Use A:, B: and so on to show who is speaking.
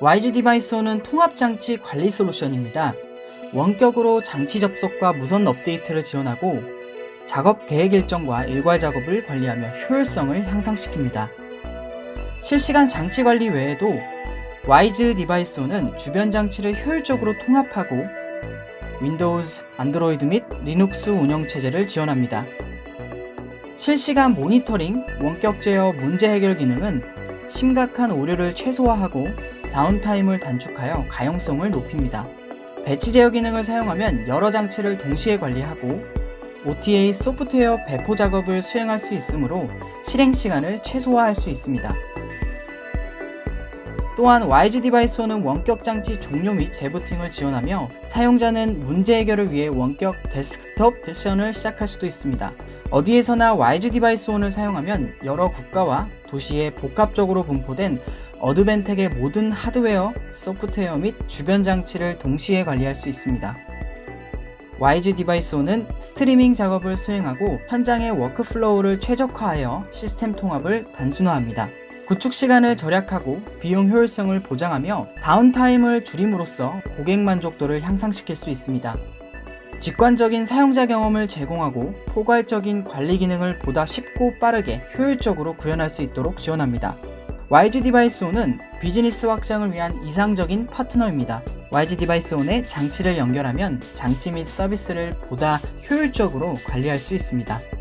A: WISE-DeviceOn은 통합장치 관리 솔루션입니다. 원격으로 장치 접속과 무선 업데이트를 지원하고 작업 계획 일정과 일괄 작업을 관리하며 효율성을 향상시킵니다. 실시간 장치 관리 외에도 WISE-DeviceOn은 주변 장치를 효율적으로 통합하고 윈도우즈, 안드로이드 및 리눅스 운영체제를 지원합니다. 실시간 모니터링, 원격 제어 문제 해결 기능은 심각한 오류를 최소화하고 downtime을 단축하여 가용성을 높입니다. 배치 제어 기능을 사용하면 여러 장치를 동시에 관리하고 OTA 소프트웨어 배포 작업을 수행할 수 있으므로 실행 시간을 최소화할 수 있습니다. 또한 WISE-Device는 원격 장치 종료 및 재부팅을 지원하며 사용자는 문제 해결을 위해 원격 데스크톱 세션을 시작할 수도 있습니다. 어디에서나 WISE-DeviceOn을 사용하면 여러 국가와 도시에 복합적으로 분포된 Advantech의 모든 하드웨어, 소프트웨어 및 주변 장치를 동시에 관리할 수 있습니다. WISE-DeviceOn은 스트리밍 작업을 수행하고 현장의 workflow를 최적화하여 시스템 통합을 단순화합니다. 구축 시간을 절약하고 비용 효율성을 보장하며 downtime을 줄임으로써 고객 만족도를 향상시킬 수 있습니다. 직관적인 사용자 경험을 제공하고 포괄적인 관리 기능을 보다 쉽고 빠르게 효율적으로 구현할 수 있도록 지원합니다. WISE-DeviceOn은 비즈니스 확장을 위한 이상적인 파트너입니다. WISE-DeviceOn에 장치를 연결하면 장치 및 서비스를 보다 효율적으로 관리할 수 있습니다.